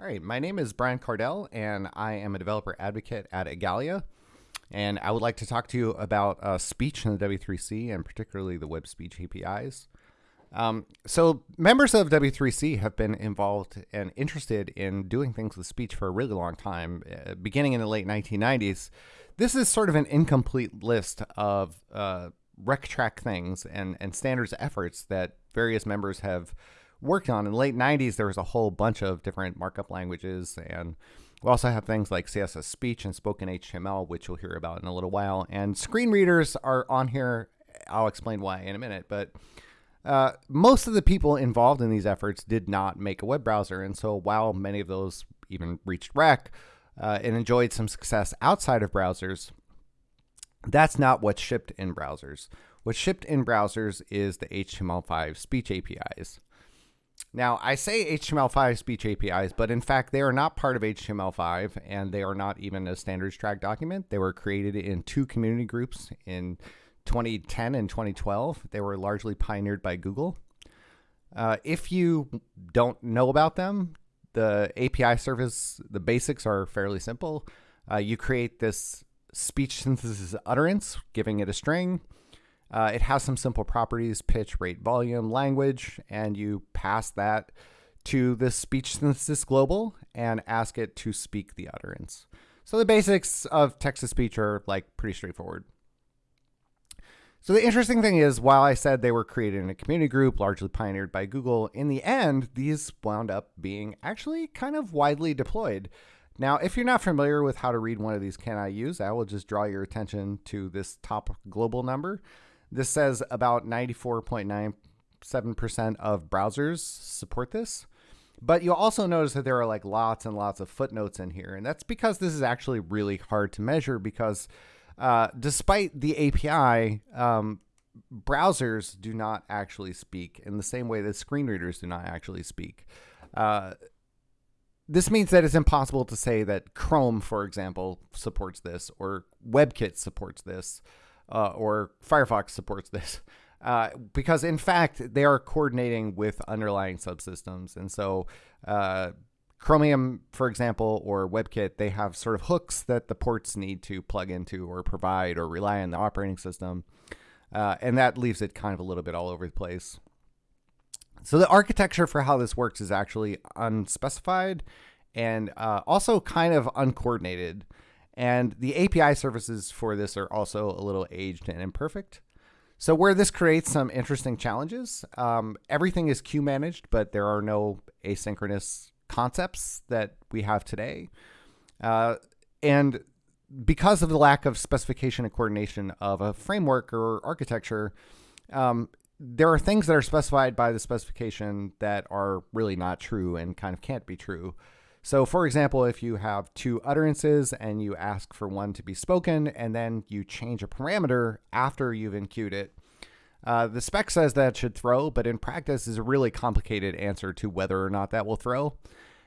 All right, my name is Brian Kardell, and I am a developer advocate at Igalia. And I would like to talk to you about uh, speech in the W3C and particularly the web speech APIs. Um, so, members of W3C have been involved and interested in doing things with speech for a really long time, uh, beginning in the late 1990s. This is sort of an incomplete list of uh, RecTrac things and, and standards efforts that various members have worked on. In the late 90s, there was a whole bunch of different markup languages, and we also have things like CSS Speech and Spoken HTML, which you'll hear about in a little while. And screen readers are on here. I'll explain why in a minute, but uh, most of the people involved in these efforts did not make a web browser, and so while many of those even reached rec uh, and enjoyed some success outside of browsers, that's not what shipped in browsers. What shipped in browsers is the HTML5 speech APIs. Now, I say HTML5 speech APIs, but in fact, they are not part of HTML5 and they are not even a standards track document. They were created in two community groups in 2010 and 2012. They were largely pioneered by Google. Uh, if you don't know about them, the API surface, the basics are fairly simple. Uh, you create this speech synthesis utterance, giving it a string. Uh, it has some simple properties, pitch, rate, volume, language, and you pass that to the speech synthesis global and ask it to speak the utterance. So the basics of text-to-speech are like pretty straightforward. So the interesting thing is, while I said they were created in a community group, largely pioneered by Google, in the end, these wound up being actually kind of widely deployed. Now, if you're not familiar with how to read one of these can I use, I will just draw your attention to this top global number. This says about 94.97% of browsers support this. But you'll also notice that there are like lots and lots of footnotes in here. And that's because this is actually really hard to measure because uh, despite the API, um, browsers do not actually speak in the same way that screen readers do not actually speak. Uh, this means that it's impossible to say that Chrome, for example, supports this or WebKit supports this uh, or Firefox supports this. Uh, because in fact, they are coordinating with underlying subsystems. And so, uh, Chromium, for example, or WebKit, they have sort of hooks that the ports need to plug into or provide or rely on the operating system. Uh, and that leaves it kind of a little bit all over the place. So the architecture for how this works is actually unspecified and uh, also kind of uncoordinated. And the API surfaces for this are also a little aged and imperfect. So where this creates some interesting challenges, um, everything is queue managed, but there are no asynchronous concepts that we have today. Uh, and because of the lack of specification and coordination of a framework or architecture, um, there are things that are specified by the specification that are really not true and kind of can't be true. So, for example, if you have two utterances and you ask for one to be spoken and then you change a parameter after you've enqueued it, uh, the spec says that should throw, but in practice is a really complicated answer to whether or not that will throw.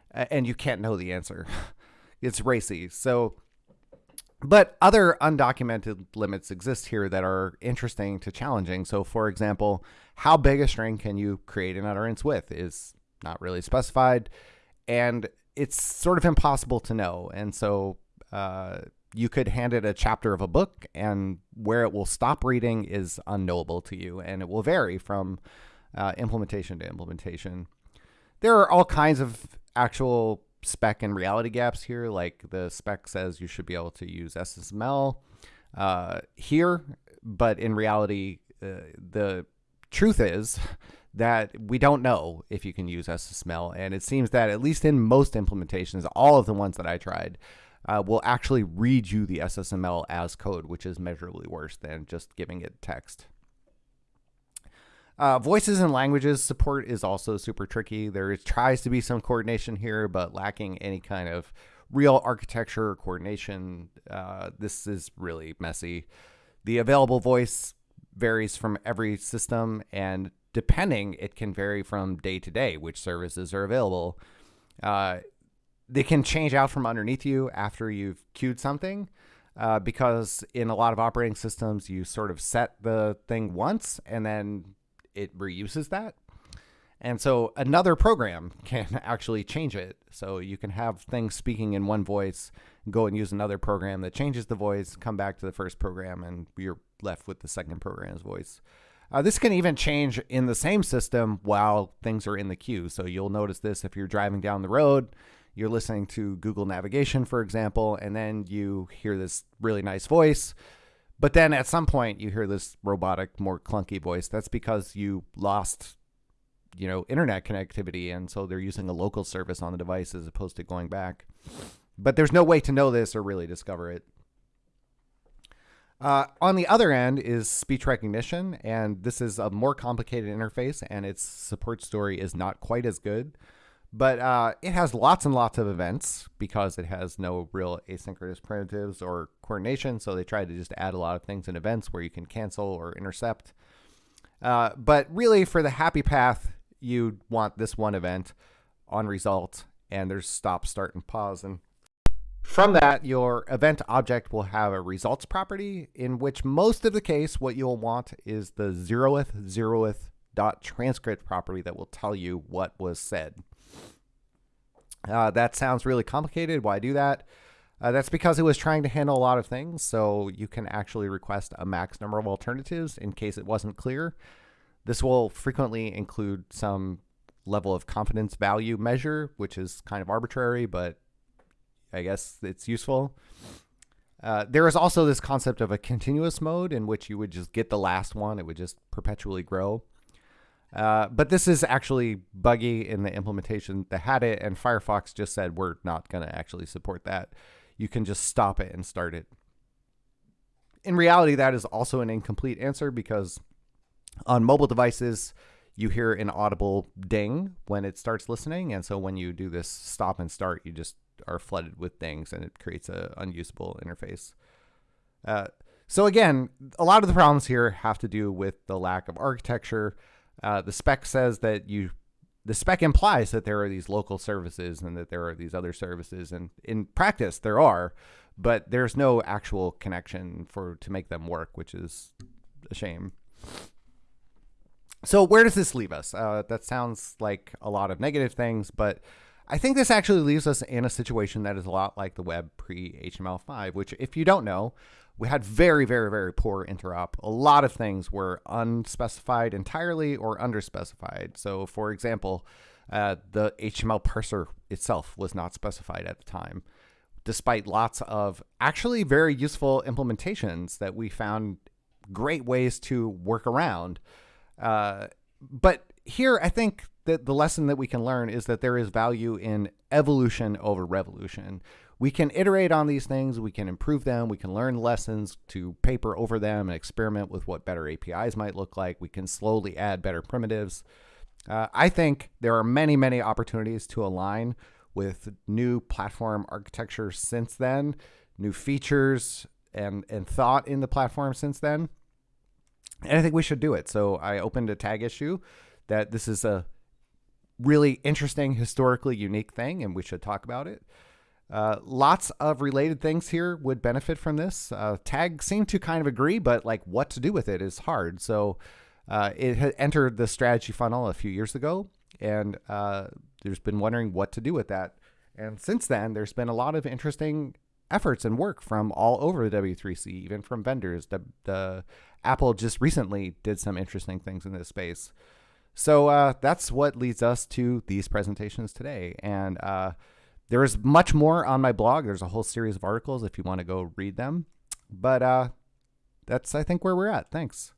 And you can't know the answer. it's racy. So, but other undocumented limits exist here that are interesting to challenging. So, for example, how big a string can you create an utterance with is not really specified. And it's sort of impossible to know. And so uh, you could hand it a chapter of a book, and where it will stop reading is unknowable to you, and it will vary from uh, implementation to implementation. There are all kinds of actual spec and reality gaps here. Like the spec says you should be able to use SSML uh, here, but in reality, uh, the truth is that we don't know if you can use SSML. And it seems that at least in most implementations, all of the ones that I tried, uh, will actually read you the SSML as code, which is measurably worse than just giving it text. Uh, voices and languages support is also super tricky. There tries to be some coordination here, but lacking any kind of real architecture or coordination. Uh, this is really messy. The available voice varies from every system, and depending, it can vary from day to day which services are available. Uh, they can change out from underneath you after you've queued something. Uh, because in a lot of operating systems, you sort of set the thing once and then it reuses that. And so another program can actually change it. So you can have things speaking in one voice, go and use another program that changes the voice, come back to the first program, and you're left with the second program's voice. Uh, this can even change in the same system while things are in the queue. So you'll notice this if you're driving down the road, you're listening to Google Navigation, for example, and then you hear this really nice voice. But then at some point you hear this robotic, more clunky voice. That's because you lost, you know, internet connectivity, and so they're using a local service on the device as opposed to going back. But there's no way to know this or really discover it. Uh, on the other end is speech recognition, and this is a more complicated interface, and its support story is not quite as good. But uh, it has lots and lots of events because it has no real asynchronous primitives or coordination. So they tried to just add a lot of things in events where you can cancel or intercept. Uh, but really, for the happy path, you want this one event on result, and there's stop, start, and pause. And from that, your event object will have a results property in which most of the case, what you'll want is the zeroth, zeroth dot transcript property that will tell you what was said. Uh, that sounds really complicated. Why do that? Uh, that's because it was trying to handle a lot of things, so you can actually request a max number of alternatives in case it wasn't clear. This will frequently include some level of confidence value measure, which is kind of arbitrary, but I guess it's useful. Uh, there is also this concept of a continuous mode in which you would just get the last one, it would just perpetually grow. Uh, but this is actually buggy in the implementation that had it, and Firefox just said we're not going to actually support that. You can just stop it and start it. In reality, that is also an incomplete answer because on mobile devices, you hear an audible ding when it starts listening. And so when you do this stop and start, you just are flooded with things and it creates an unusable interface. Uh, so again, a lot of the problems here have to do with the lack of architecture. Uh, the spec says that you, the spec implies that there are these local services and that there are these other services, and in practice there are, but there's no actual connection for to make them work, which is a shame. So where does this leave us? Uh, that sounds like a lot of negative things, but I think this actually leaves us in a situation that is a lot like the web pre HTML5, which, if you don't know, we had very, very, very poor interop. A lot of things were unspecified entirely or underspecified. So, for example, uh, the HTML parser itself was not specified at the time, despite lots of actually very useful implementations that we found great ways to work around. Uh, but here, I think that the lesson that we can learn is that there is value in evolution over revolution. We can iterate on these things, we can improve them, we can learn lessons to paper over them and experiment with what better APIs might look like. We can slowly add better primitives. Uh, I think there are many, many opportunities to align with new platform architecture since then, new features and, and thought in the platform since then. And I think we should do it. So I opened a tag issue that this is a really interesting, historically unique thing, and we should talk about it. Uh, lots of related things here would benefit from this. Uh, Tag seemed to kind of agree, but like what to do with it is hard. So uh, it had entered the strategy funnel a few years ago, and uh, there's been wondering what to do with that. And since then, there's been a lot of interesting efforts and work from all over the W3C, even from vendors. The, the Apple just recently did some interesting things in this space. So uh, that's what leads us to these presentations today. And uh, there is much more on my blog. There's a whole series of articles if you want to go read them. But uh, that's, I think, where we're at. Thanks.